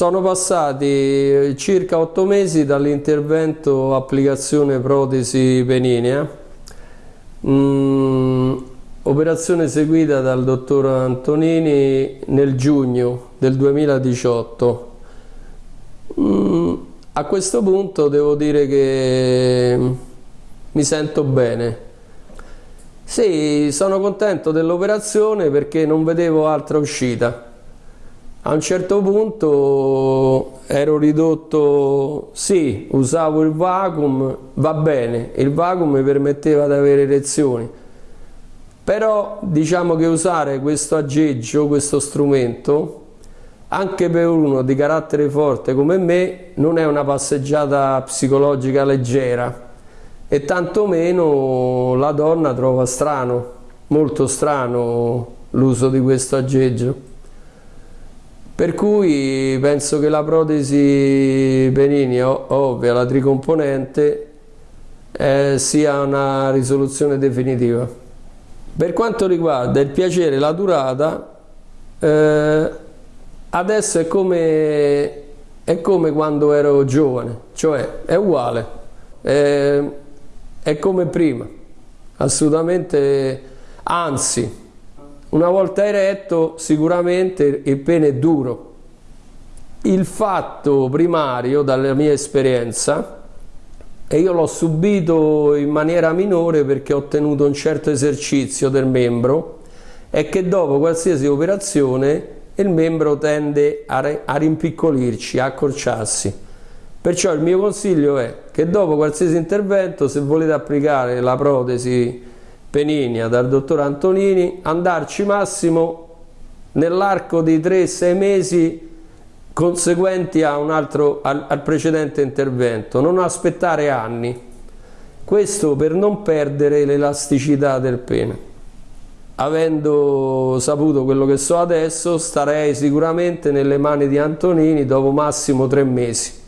Sono passati circa otto mesi dall'intervento applicazione protesi peninea, mm, operazione seguita dal dottor Antonini nel giugno del 2018. Mm, a questo punto devo dire che mi sento bene. Sì, sono contento dell'operazione perché non vedevo altra uscita a un certo punto ero ridotto, sì, usavo il vacuum, va bene, il vacuum mi permetteva di avere erezioni, però diciamo che usare questo aggeggio, questo strumento, anche per uno di carattere forte come me, non è una passeggiata psicologica leggera e tantomeno la donna trova strano, molto strano l'uso di questo aggeggio. Per cui penso che la protesi Benini, ovvia, la tricomponente, eh, sia una risoluzione definitiva. Per quanto riguarda il piacere la durata, eh, adesso è come, è come, quando ero giovane, cioè è uguale, è, è come prima, assolutamente, anzi, una volta eretto sicuramente il pene è duro. Il fatto primario dalla mia esperienza, e io l'ho subito in maniera minore perché ho tenuto un certo esercizio del membro, è che dopo qualsiasi operazione il membro tende a, a rimpiccolirci, a accorciarsi. Perciò il mio consiglio è che dopo qualsiasi intervento, se volete applicare la protesi Peninia dal dottor Antonini, andarci massimo nell'arco di 3-6 mesi conseguenti altro, al, al precedente intervento, non aspettare anni. Questo per non perdere l'elasticità del pene. Avendo saputo quello che so adesso, starei sicuramente nelle mani di Antonini dopo massimo tre mesi.